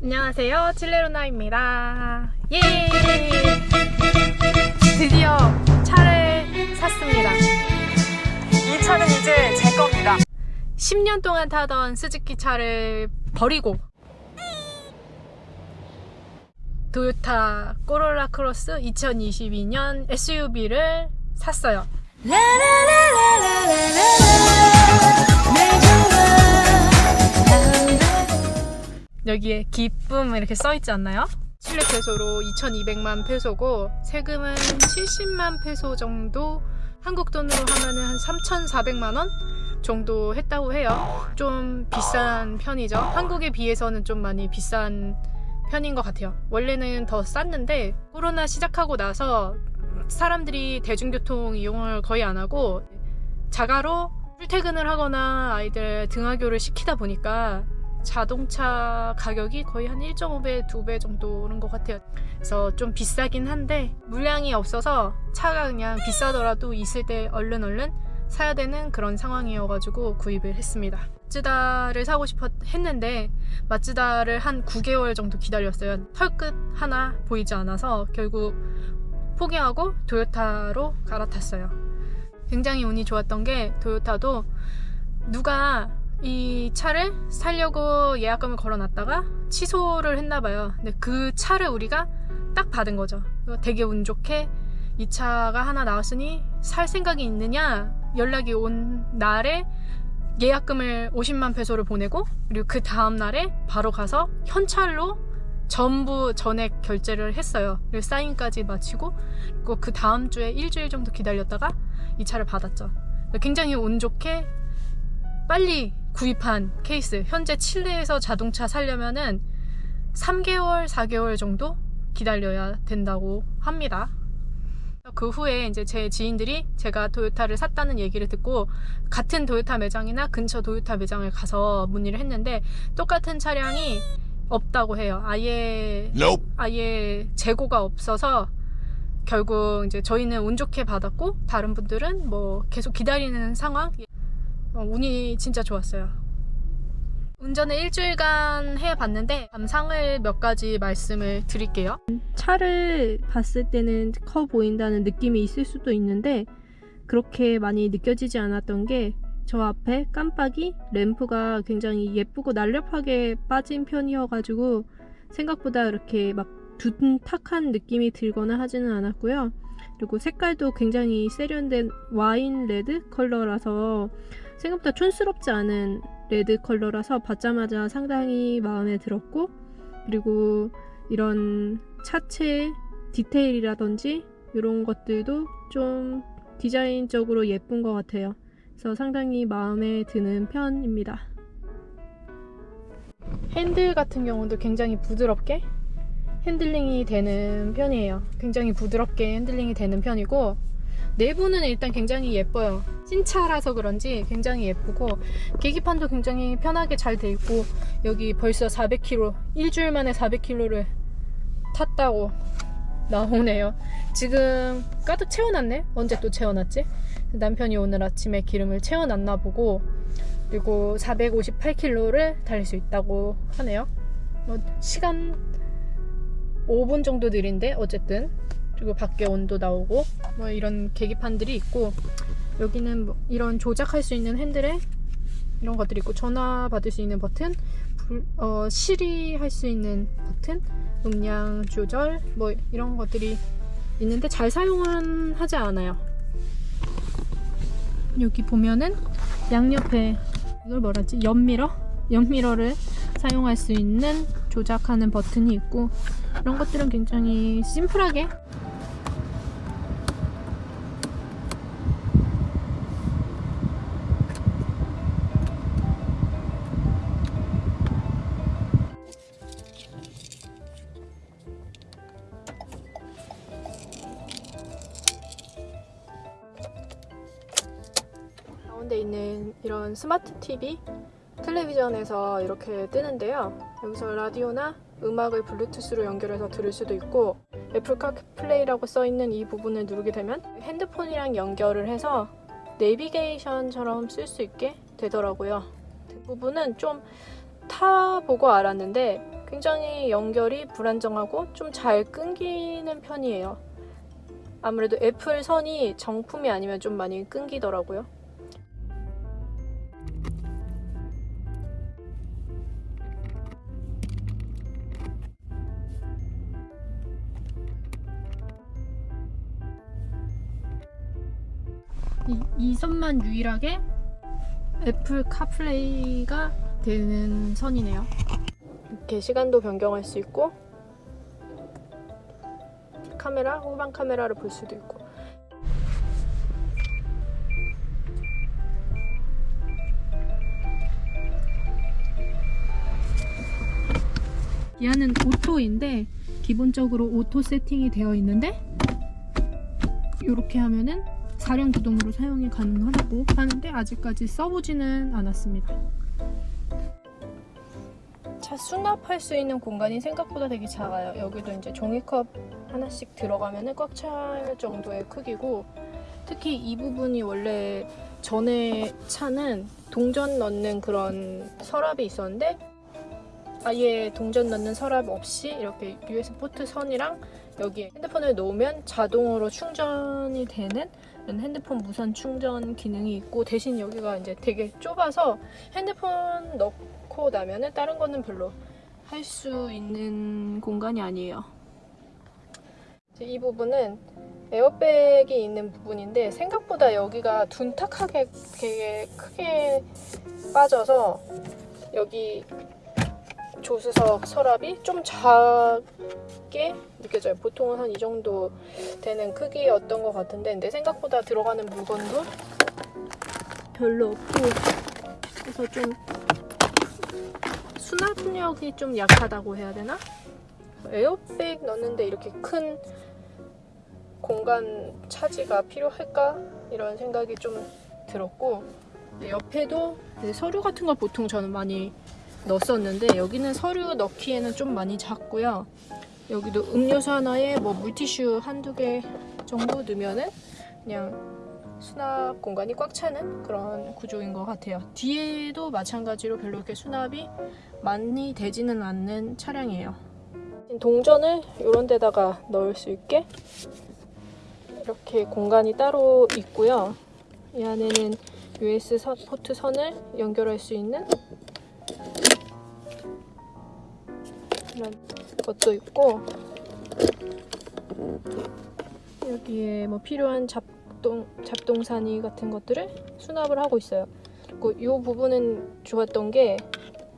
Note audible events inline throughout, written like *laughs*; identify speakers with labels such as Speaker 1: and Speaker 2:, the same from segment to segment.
Speaker 1: 안녕하세요. 칠레로나입니다. 예! 드디어 차를 샀습니다.
Speaker 2: 이 차는 이제 제 겁니다.
Speaker 1: 10년 동안 타던 스즈키 차를 버리고 도요타 코롤라 크로스 2022년 SUV를 샀어요 여기에 기쁨 이렇게 써있지 않나요? 칠레 페소로 2200만 페소고 세금은 70만 페소 정도 한국 돈으로 하면은 한 3,400만 원 정도 했다고 해요. 좀 비싼 편이죠. 한국에 비해서는 좀 많이 비싼 편인 것 같아요. 원래는 더 쌌는데 코로나 시작하고 나서 사람들이 대중교통 이용을 거의 안 하고 자가로 출퇴근을 하거나 아이들 등하교를 시키다 보니까 자동차 가격이 거의 한 1.5배, 2배 정도 오른 것 같아요. 그래서 좀 비싸긴 한데 물량이 없어서 차가 그냥 비싸더라도 있을 때 얼른 얼른 사야 되는 그런 상황이어가지고 구입을 했습니다. 마츠다를 사고 싶어 했는데 마츠다를 한 9개월 정도 기다렸어요. 털끝 하나 보이지 않아서 결국 포기하고 도요타로 갈아탔어요. 굉장히 운이 좋았던 게 도요타도 누가 이 차를 살려고 예약금을 걸어놨다가 취소를 했나봐요. 근데 그 차를 우리가 딱 받은 거죠. 되게 운 좋게 이 차가 하나 나왔으니 살 생각이 있느냐 연락이 온 날에 예약금을 50만 페소를 보내고 그리고 그 다음 날에 바로 가서 현찰로 전부 전액 결제를 했어요. 그리고 사인까지 마치고 그 다음 주에 일주일 정도 기다렸다가 이 차를 받았죠. 굉장히 운 좋게 빨리 구입한 케이스. 현재 칠레에서 자동차 살려면은 3개월, 4개월 정도 기다려야 된다고 합니다. 그 후에 이제 제 지인들이 제가 도요타를 샀다는 얘기를 듣고 같은 도요타 매장이나 근처 도요타 매장을 가서 문의를 했는데 똑같은 차량이 없다고 해요. 아예
Speaker 3: Nope.
Speaker 1: 아예 재고가 없어서 결국 이제 저희는 운 좋게 받았고 다른 분들은 뭐 계속 기다리는 상황. 어, 운이 진짜 좋았어요. 운전을 일주일간 해봤는데 감상을 몇 가지 말씀을 드릴게요. 차를 봤을 때는 커 보인다는 느낌이 있을 수도 있는데 그렇게 많이 느껴지지 않았던 게 저 앞에 깜빡이 램프가 굉장히 예쁘고 날렵하게 빠진 편이어가지고 생각보다 이렇게 막 둔탁한 느낌이 들거나 하지는 않았고요. 그리고 색깔도 굉장히 세련된 wine red 컬러라서 생각보다 촌스럽지 않은 red 컬러라서 받자마자 상당히 마음에 들었고 그리고 이런 차체 디테일이라든지 이런 것들도 좀 디자인적으로 예쁜 것 같아요. 그래서 상당히 마음에 드는 편입니다. 핸들 같은 경우도 굉장히 부드럽게 핸들링이 되는 편이에요. 굉장히 부드럽게 핸들링이 되는 편이고 내부는 일단 굉장히 예뻐요. 신차라서 그런지 굉장히 예쁘고 계기판도 굉장히 편하게 잘 돼 있고 여기 벌써 400km 일주일 만에 400km를 탔다고 나오네요. 지금 가득 채워놨네? 언제 또 채워놨지? 남편이 오늘 아침에 기름을 채워놨나 보고 그리고 458km를 달릴 수 있다고 하네요. 뭐 시간 5분 정도 느린데 어쨌든 그리고 밖에 온도 나오고 뭐 이런 계기판들이 있고 여기는 뭐 이런 조작할 수 있는 핸들에 이런 것들이 있고 전화 받을 수 있는 버튼 불, 어, 시리 할 수 있는 버튼 음량 조절 뭐 이런 것들이 있는데 잘 사용은 하지 않아요 여기 보면은 양옆에 이걸 뭐라지 옆미러? 옆미러를 사용할 수 있는 조작하는 버튼이 있고 이런 것들은 굉장히 심플하게 이런 스마트 TV 텔레비전에서 이렇게 뜨는데요 여기서 라디오나 음악을 블루투스로 연결해서 들을 수도 있고 애플 카플레이라고 써있는 이 부분을 누르게 되면 핸드폰이랑 연결을 해서 내비게이션처럼 쓸 수 있게 되더라고요 그 부분은 좀 타보고 알았는데 굉장히 연결이 불안정하고 좀 잘 끊기는 편이에요. 아무래도 애플 선이 정품이 아니면 좀 많이 끊기더라고요. 이, 이 선만 유일하게 애플 카플레이가 되는 선이네요. 이렇게 시간도 변경할 수 있고 카메라, 후방 카메라를 볼 수도 있고 얘는 auto인데 기본적으로 auto 세팅이 되어 있는데 이렇게 하면은 사륜 구동으로 사용이 가능하다고 하는데 아직까지 써보지는 않았습니다. 차 수납할 수 있는 공간이 생각보다 되게 작아요. 여기도 이제 종이컵 하나씩 들어가면 꽉 찰 정도의 크기고 특히 이 부분이 원래 전에 차는 동전 넣는 그런 서랍이 있었는데 아예 동전 넣는 서랍 없이 이렇게 USB 포트 선이랑 여기에 핸드폰을 놓으면 자동으로 충전이 되는 핸드폰 무선 충전 기능이 있고 대신 여기가 이제 되게 좁아서 핸드폰 넣고 나면은 다른 거는 별로 할 수 있는 공간이 아니에요. 이 부분은 에어백이 있는 부분인데 생각보다 여기가 둔탁하게 되게 크게 빠져서 여기 조수석 서랍이 좀 작게 느껴져요. 보통은 한 이 정도 되는 크기였던 것 같은데 근데 생각보다 들어가는 물건도 별로 없고 그래서 좀 수납력이 좀 약하다고 해야 되나? 에어백 넣는데 이렇게 큰 공간 차지가 필요할까? 이런 생각이 좀 들었고 옆에도 서류 같은 걸 보통 저는 많이 넣었었는데 여기는 서류 넣기에는 좀 많이 작고요. 여기도 음료수 하나에 뭐 물티슈 한두 개 정도 넣으면은 그냥 수납 공간이 꽉 차는 그런 구조인 것 같아요. 뒤에도 마찬가지로 별로 이렇게 수납이 많이 되지는 않는 차량이에요. 동전을 이런 데다가 넣을 수 있게 이렇게 공간이 따로 있고요. 이 안에는 USB 선- 포트 선을 연결할 수 있는 이런 것도 있고 여기에 뭐 필요한 잡동 잡동사니 같은 것들을 수납을 하고 있어요. 그리고 이 부분은 좋았던 게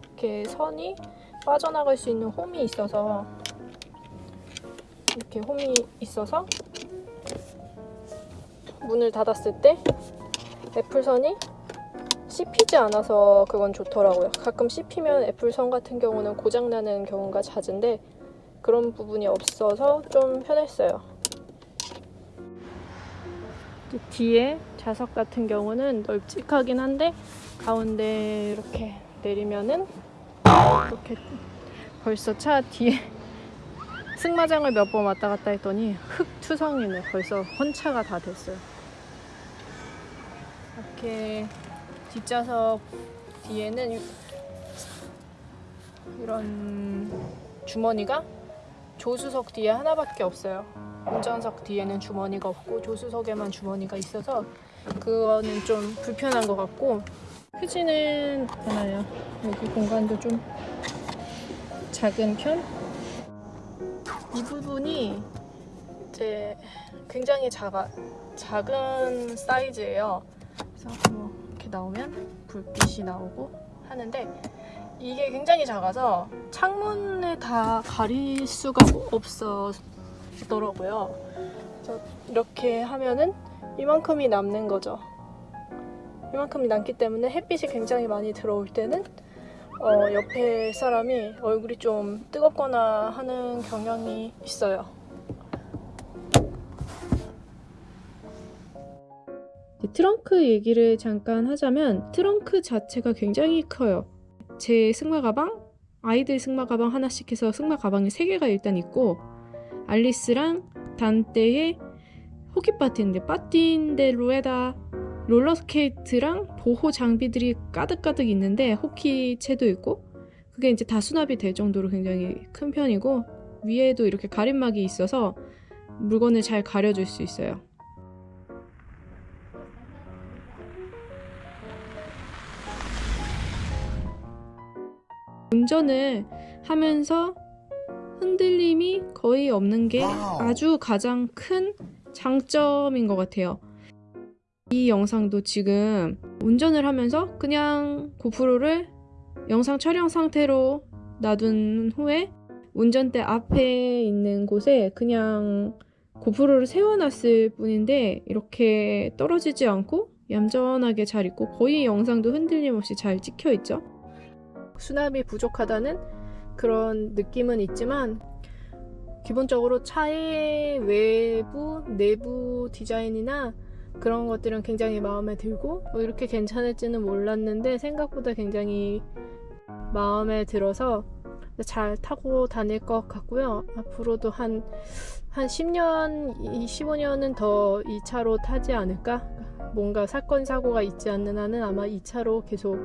Speaker 1: 이렇게 선이 빠져나갈 수 있는 홈이 있어서 이렇게 홈이 있어서 문을 닫았을 때 애플선이 씹히지 않아서 그건 좋더라고요. 가끔 씹히면 애플선 같은 경우는 고장나는 경우가 잦은데 그런 부분이 없어서 좀 편했어요. 뒤에 좌석 같은 경우는 널찍하긴 한데 가운데 이렇게 내리면은 이렇게 벌써 차 뒤에 *laughs* 승마장을 몇 번 왔다 갔다 했더니 흙투성이네. 벌써 헌차가 다 됐어요. 이렇게 뒷좌석 뒤에는 이- 이런 주머니가 조수석 뒤에 하나밖에 없어요. 운전석 뒤에는 주머니가 없고 조수석에만 주머니가 있어서 그거는 좀 불편한 것 같고 크지는 않아요. 여기 공간도 좀 작은 편? 이 부분이 이제 굉장히 작아 작은 사이즈예요. 그래서 뭐 나오면 불빛이 나오고 하는데 이게 굉장히 작아서 창문을 다 가릴 수가 없어더라고요. 그래서 이렇게 하면은 이만큼이 남는 거죠. 이만큼이 남기 때문에 햇빛이 굉장히 많이 들어올 때는 어, 옆에 사람이 얼굴이 좀 뜨겁거나 하는 경향이 있어요. 트렁크 얘기를 잠깐 하자면 트렁크 자체가 굉장히 커요. 제 승마 가방, 아이들 승마 가방 하나씩 해서 승마 가방이 3개가 일단 있고 알리스랑 단떼의 호키 파티인데 파티인데 로에다 롤러스케이트랑 보호 장비들이 가득가득 있는데 호키채도 있고 그게 이제 다 수납이 될 정도로 굉장히 큰 편이고 위에도 이렇게 가림막이 있어서 물건을 잘 가려줄 수 있어요. 운전을 하면서 흔들림이 거의 없는 게 아주 가장 큰 장점인 것 같아요. 이 영상도 지금 운전을 하면서 그냥 고프로를 영상 촬영 상태로 놔둔 후에 운전대 앞에 있는 곳에 그냥 고프로를 세워놨을 뿐인데 이렇게 떨어지지 않고 얌전하게 잘 있고 거의 영상도 흔들림 없이 잘 찍혀 있죠. 수납이 부족하다는 그런 느낌은 있지만 기본적으로 차의 외부, 내부 디자인이나 그런 것들은 굉장히 마음에 들고 뭐 이렇게 괜찮을지는 몰랐는데 생각보다 굉장히 마음에 들어서 잘 타고 다닐 것 같고요. 앞으로도 한, 한 10년, 15년은 더 이 차로 타지 않을까? 뭔가 사건, 사고가 있지 않는 한은 아마 이 차로 계속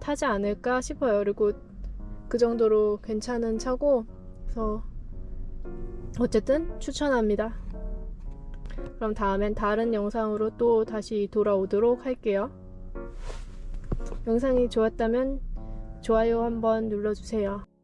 Speaker 1: 타지 않을까 싶어요. 그리고 그 정도로 괜찮은 차고, 그래서 어쨌든 추천합니다. 그럼 다음엔 다른 영상으로 또 다시 돌아오도록 할게요. 영상이 좋았다면 좋아요 한번 눌러주세요.